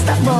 stop.